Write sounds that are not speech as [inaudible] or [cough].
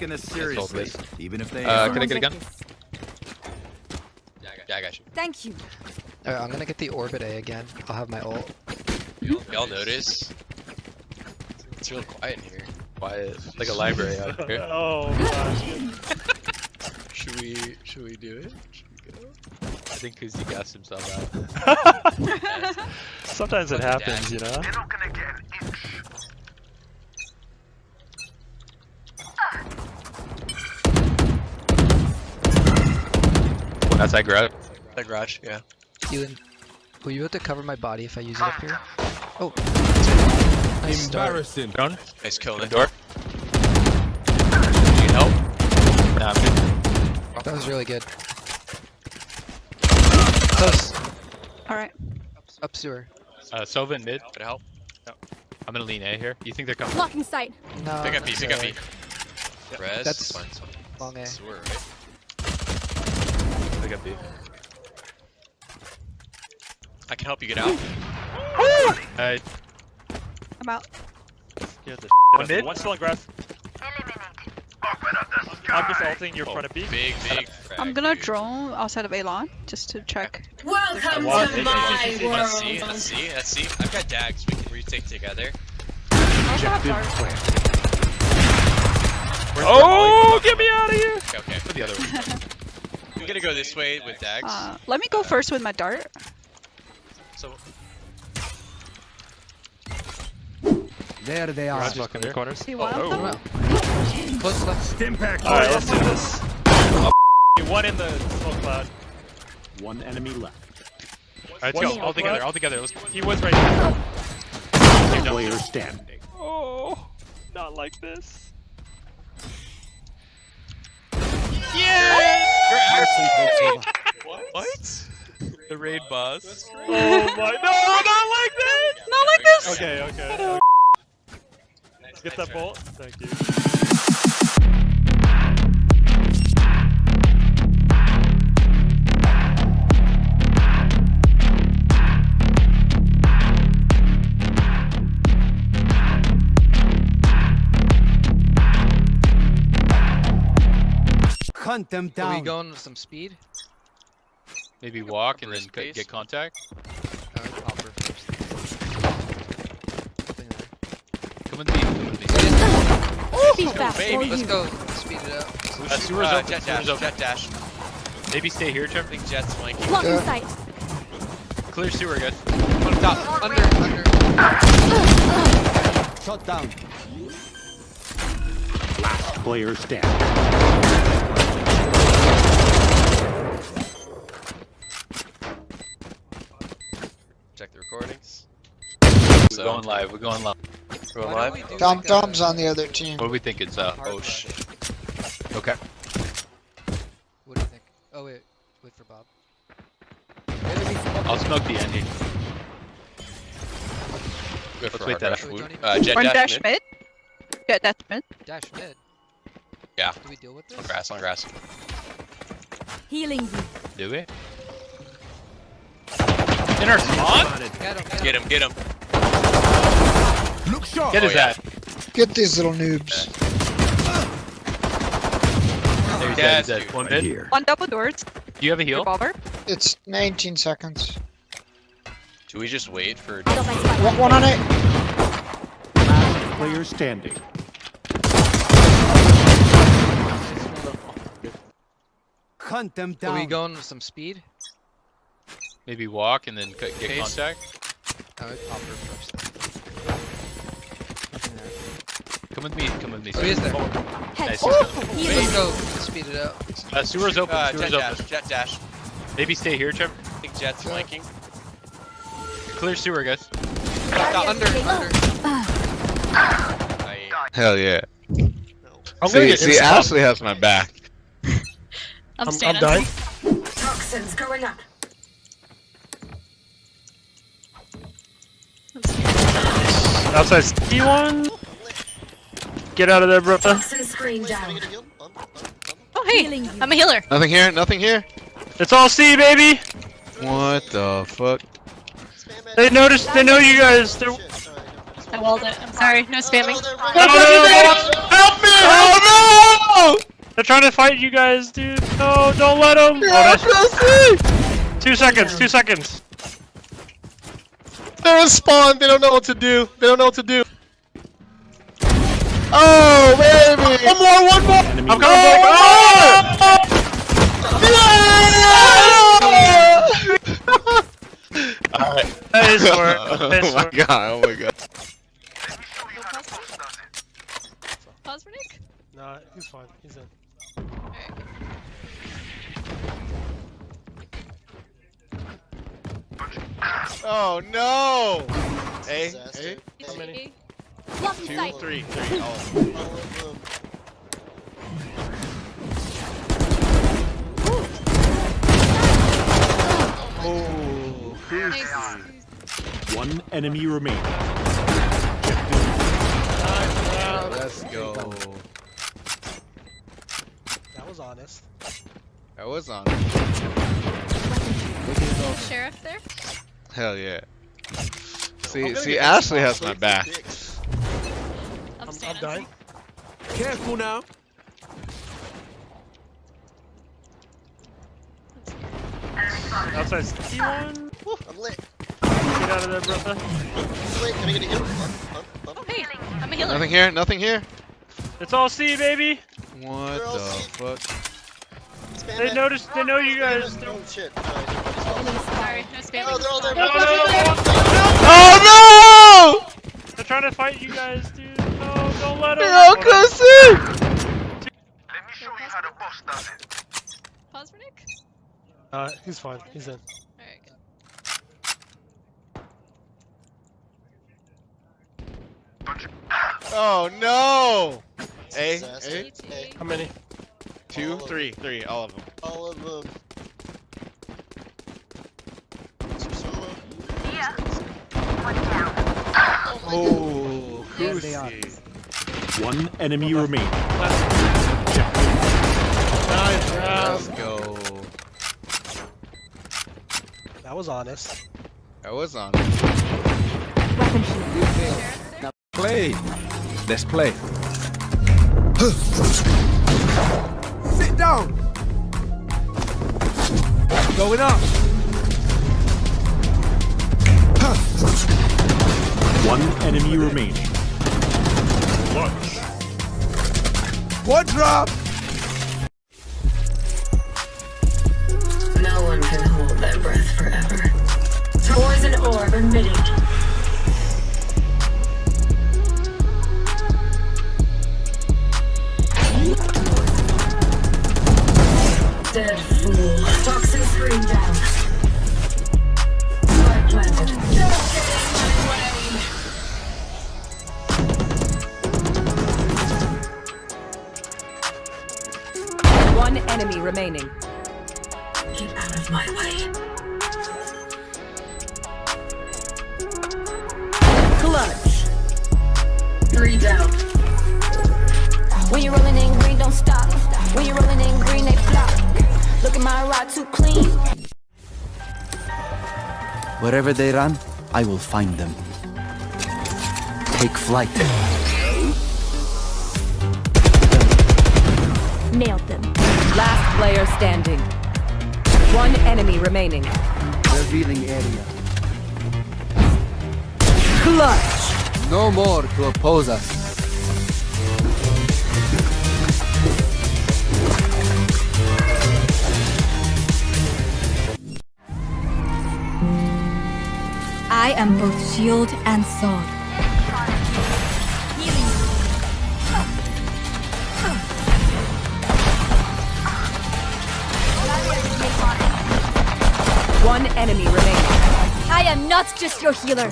taking this seriously, even if they. Uh, can I get a gun? Yeah, I got, yeah, I got you. Thank you. Alright, I'm gonna get the orbit A again. I'll have my ult. Y'all, y'all notice? It's real quiet in here. Quiet, like a library out here. [laughs] Oh gosh. Should we? Should we do it? Should we go? I think Kuzi gassed himself out. [laughs] [laughs] Sometimes it happens, you know. One outside garage. The garage, yeah. Ewan, will you have to cover my body if I use it up here? Oh. Nice start. Embarrassing. Drone. Nice kill, Open Nick. door. Need help? Nah, I'm good. That was really good. Close. Alright. Up sewer. Uh, Sova in mid. Could I help? I'm gonna lean A here. You think they're coming? Blocking sight. No. Pick up B, pick up B. Res? That's it's fine. Long A. Sewer, right? Pick up B. I can help you get out. Uh, I'm out. Scared the One shit out of me. mid? One still in grass. I'm just ulting your front of B. Big, big. I'm frag, gonna dude. drone outside of Alon just to check. Welcome to my hey, hey, hey, Let's see, world. let's see, let's see. I've got dags we can retake together. I also have dart. Oh, get me out of here! Okay, okay. for the other one. [laughs] I'm gonna go this way with dags. Uh, let me go first with my dart. So, There they are. Garage in the corners. See one oh, of them? oh. Close left. Impact. Alright, let's do this. One in the smoke cloud. One enemy left. Alright, One let's go. All together, all together. Let's go. He was right there. Player standing. Oh, not like this. What? The raid boss. Oh my, no, not like this! Not like this! Okay, okay. okay. Get that bolt. Thank you. Hunt them Are we going with some speed? Maybe walk and then Risk c- base. get contact. Alright, popper first. Nothing there. Come with me. Come with me. Baby. Let's go. Speed it up. Uh, sewer's Uh, open. Jett dash, open. Jett dash. Maybe stay here, I Trevor. think Jett's flanking. Blocking Yeah. sight. Clear sewer, guys. On top. Under, under. Shut down. Last player standing. Check the recordings. We're going live. We're going live. We're live. we Tom like Tom's a on the other team. What do we think? It's uh. oh shit. Okay. What do you think? Oh wait, wait for Bob. I'll smoke the ending. Good Let's wait that dash. out. Wood. Don't even- Uh, Jett One dash, dash mid. mid. Jett dash mid. Dash mid. Yeah. Do we deal with On grass, on grass. Healing you. Do it. In our spawn? Get him, Get him, get him. Look sharp. Get his Oh, yeah. ass. Get these little noobs. There he's Yeah, dead. He's One Right here. One double doors. Do you have a heal? Revolver. It's 19 seconds. Do we just wait for? Got my spike. One, one on it. Player standing. Hunt them down. Are we going with some speed? Maybe walk and then c- get Pace. contact. Alright, popper first. Nothing there. Come with me. Come with me. Oh, he is there. Head. Nice. Healing. Let's go. Speed it up. Uh, sewer's open. Uh, sewer's Jett open. dash, Jett dash. Maybe stay here, Trevor. I think Jett's flanking. Clear sewer, guys. Under, under. I, Hell yeah. I'm See, see, Ashley has my back. I'm, I'm standing. dying. Toxins going up. Outside T1. Get out of there, bro. Toxin screen down. Oh hey, I'm a healer. Nothing here, nothing here. It's all C, baby. What the fuck? They noticed. They know you guys. They're I walled it. I'm sorry. No spamming. No, no, no, no. Help me! Oh They're trying to fight you guys, dude. No, don't let them. no! Oh, that's two seconds. Two seconds. They're in spawn. They don't know what to do. They don't know what to do. One more, one more! Enemy I'm left. coming, Blake. Oh! Alright. That is for it. [laughs] Oh that is Oh my for it. god, oh my god. Pause for Nick. Nah, he's fine. He's in. Oh no! A, A, How many? two, three, three. Oh. Nice. One enemy remaining. let's go. That was honest. That was honest. Sheriff there. Hell yeah. See, see, Ashley has my back. I'm, I'm, I'm staying on dying. Careful now. Outside sticky. I'm lit. Get out of there, brother. Wait, can I get a heal? Oh, hey. I'm a healer. Nothing here, nothing here. It's all C, baby. What They're the safe. fuck? Spam They it. noticed. They know you guys. Oh Don't. shit. Sorry. No spamming. Oh, they're all there. No, no, no, no. Oh no! They're trying to fight you guys, dude. No, don't let them. They're all cussing! Pause for Nick. Uh, he's fine. He's in. Alright, Oh no! A, Disaster. A, How many? two, three, three, all of them. All of them. Oh, oh There they are. One enemy remaining. Nice Let's go. That was honest. That was on. Now play. Let's play. Sit down. Going up. One enemy remaining. What drop? No one can hold their breath forever. Poison orb emitting. Dead fool. Toxin screen down. Spike planted. One enemy remaining. Look at my rod, too clean. Wherever they run, I will find them. Take flight. Nailed them. Last player standing. One enemy remaining. Revealing area. Clutch. No more to oppose us. Am both shield and sword. One enemy remaining. I am not just your healer.